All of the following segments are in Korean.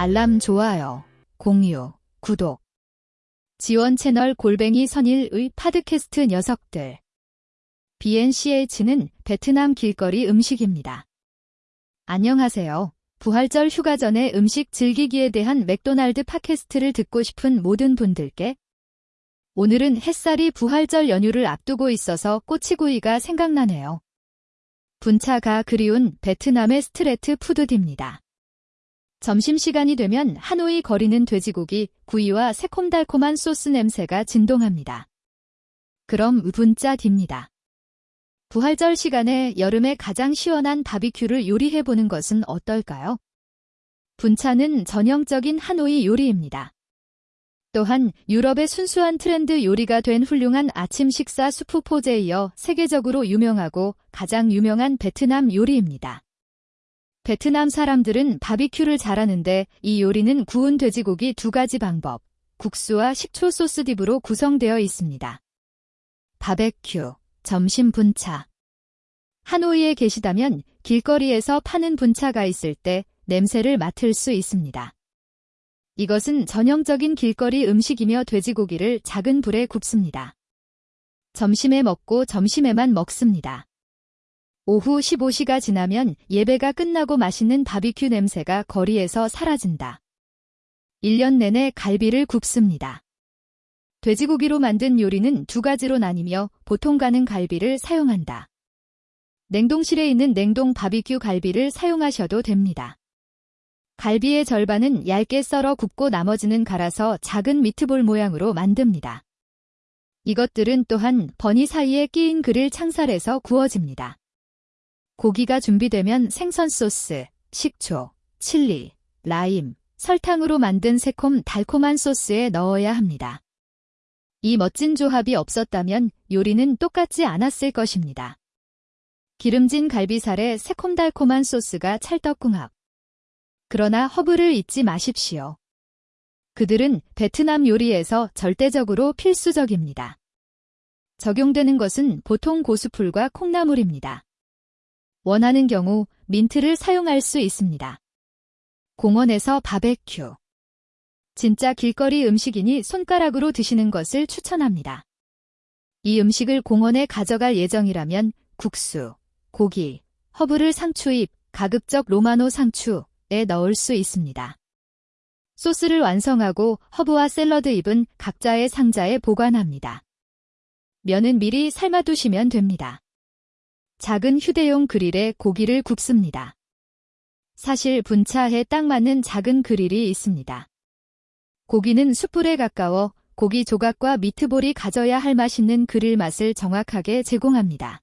알람 좋아요, 공유, 구독. 지원 채널 골뱅이 선일의 팟캐스트 녀석들. BNCH는 베트남 길거리 음식입니다. 안녕하세요. 부활절 휴가 전에 음식 즐기기에 대한 맥도날드 팟캐스트를 듣고 싶은 모든 분들께 오늘은 햇살이 부활절 연휴를 앞두고 있어서 꼬치구이가 생각나네요. 분차가 그리운 베트남의 street food입니다. 점심시간이 되면 하노이 거리는 돼지고기, 구이와 새콤달콤한 소스 냄새가 진동합니다. 그럼 분짜 딥니다. 부활절 시간에 여름에 가장 시원한 바비큐를 요리해보는 것은 어떨까요? 분차는 전형적인 하노이 요리입니다. 또한 유럽의 순수한 트렌드 요리가 된 훌륭한 아침 식사 수프 포제에 이어 세계적으로 유명하고 가장 유명한 베트남 요리입니다. 베트남 사람들은 바비큐를 잘하는데 이 요리는 구운 돼지고기 두 가지 방법, 국수와 식초 소스 딥으로 구성되어 있습니다. 바베큐, 점심 분차. 하노이에 계시다면 길거리에서 파는 분차가 있을 때 냄새를 맡을 수 있습니다. 이것은 전형적인 길거리 음식이며 돼지고기를 작은 불에 굽습니다. 점심에 먹고 점심에만 먹습니다. 오후 15시가 지나면 예배가 끝나고 맛있는 바비큐 냄새가 거리에서 사라진다. 1년 내내 갈비를 굽습니다. 돼지고기로 만든 요리는 두 가지로 나뉘며 보통 가는 갈비를 사용한다. 냉동실에 있는 냉동 바비큐 갈비를 사용하셔도 됩니다. 갈비의 절반은 얇게 썰어 굽고 나머지는 갈아서 작은 미트볼 모양으로 만듭니다. 이것들은 또한 버니 사이에 끼인 그릴 창살에서 구워집니다. 고기가 준비되면 생선 소스, 식초, 칠리, 라임, 설탕으로 만든 새콤 달콤한 소스에 넣어야 합니다. 이 멋진 조합이 없었다면 요리는 똑같지 않았을 것입니다. 기름진 갈비살에 새콤달콤한 소스가 찰떡궁합. 그러나 허브를 잊지 마십시오. 그들은 베트남 요리에서 절대적으로 필수적입니다. 적용되는 것은 보통 고수풀과 콩나물입니다. 원하는 경우 민트를 사용할 수 있습니다. 공원에서 바베큐. 진짜 길거리 음식이니 손가락으로 드시는 것을 추천합니다. 이 음식을 공원에 가져갈 예정이라면 국수, 고기, 허브를 상추잎, 가급적 로마노 상추에 넣을 수 있습니다. 소스를 완성하고 허브와 샐러드 잎은 각자의 상자에 보관합니다. 면은 미리 삶아두시면 됩니다. 작은 휴대용 그릴에 고기를 굽습니다. 사실 분차에 딱 맞는 작은 그릴이 있습니다. 고기는 숯불에 가까워 고기 조각과 미트볼이 가져야 할 맛있는 그릴 맛을 정확하게 제공합니다.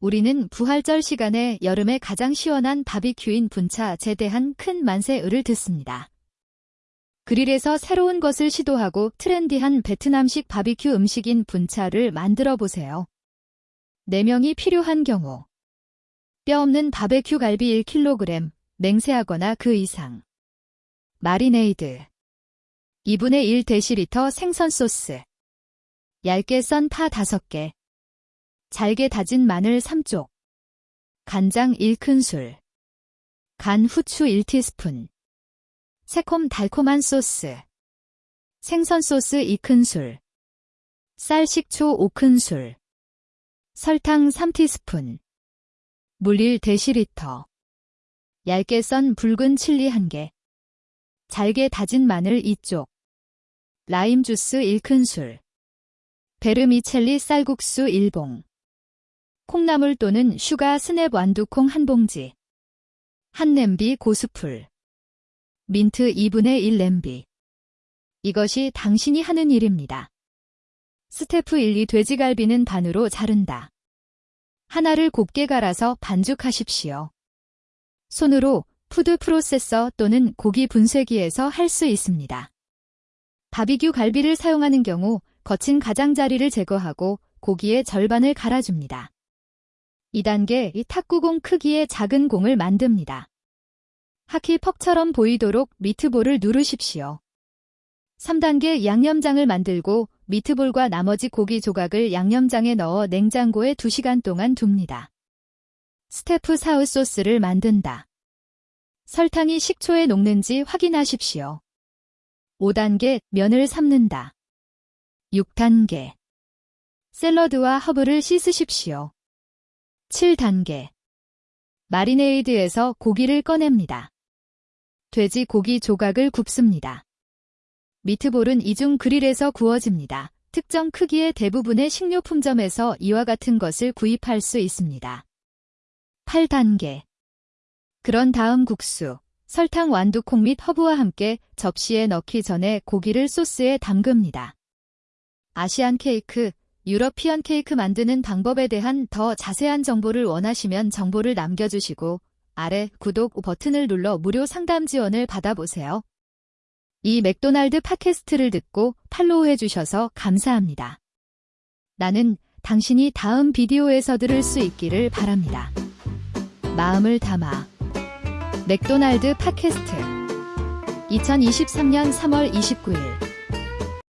우리는 부활절 시간에 여름에 가장 시원한 바비큐인 분차에 대한 큰 만세을을 듣습니다. 그릴에서 새로운 것을 시도하고 트렌디한 베트남식 바비큐 음식인 분차를 만들어 보세요. 4명이 필요한 경우. 뼈 없는 바베큐 갈비 1kg, 맹세하거나 그 이상. 마리네이드. 2분의 1 데시리터 생선 소스. 얇게 썬 파 5개. 잘게 다진 마늘 3쪽. 간장 1큰술. 간 후추 1티스푼. 새콤 달콤한 소스. 생선 소스 2큰술. 쌀 식초 5큰술 설탕 3티스푼, 물 1데시리터, 얇게 썬 붉은 칠리 1개, 잘게 다진 마늘 2쪽, 라임 주스 1큰술, 베르미첼리 쌀국수 1봉, 콩나물 또는 sugar snap 완두콩 1봉지, 한 냄비 고수풀, 민트 2분의 1 냄비. 이것이 당신이 하는 일입니다. 스테프 1, 2 돼지갈비는 반으로 자른다. 하나를 곱게 갈아서 반죽하십시오. 손으로 food processor 또는 고기 분쇄기에서 할 수 있습니다. 바비큐 갈비를 사용하는 경우 거친 가장자리를 제거하고 고기의 절반을 갈아줍니다. 2단계 이 탁구공 크기의 작은 공을 만듭니다. 하키 퍽처럼 보이도록 미트볼을 누르십시오. 3단계 양념장을 만들고 미트볼과 나머지 고기 조각을 양념장에 넣어 냉장고에 2시간 동안 둡니다. 스테프 사우 소스를 만든다. 설탕이 식초에 녹는지 확인하십시오. 5단계 면을 삶는다. 6단계 샐러드와 허브를 씻으십시오. 7단계 마리네이드에서 고기를 꺼냅니다. 돼지 고기 조각을 굽습니다. 미트볼은 이중 그릴에서 구워집니다. 특정 크기의 대부분의 식료품점에서 이와 같은 것을 구입할 수 있습니다. 8단계 그런 다음 국수, 설탕 완두콩 및 허브와 함께 접시에 넣기 전에 고기를 소스에 담급니다. 아시안 케이크, 유러피언 케이크 만드는 방법에 대한 더 자세한 정보를 원하시면 정보를 남겨주시고 아래 구독 버튼을 눌러 무료 상담 지원을 받아보세요. 이 맥도날드 팟캐스트를 듣고 팔로우해 주셔서 감사합니다. 나는 당신이 다음 비디오에서 들을 수 있기를 바랍니다. 마음을 담아 맥도날드 팟캐스트 2023년 3월 29일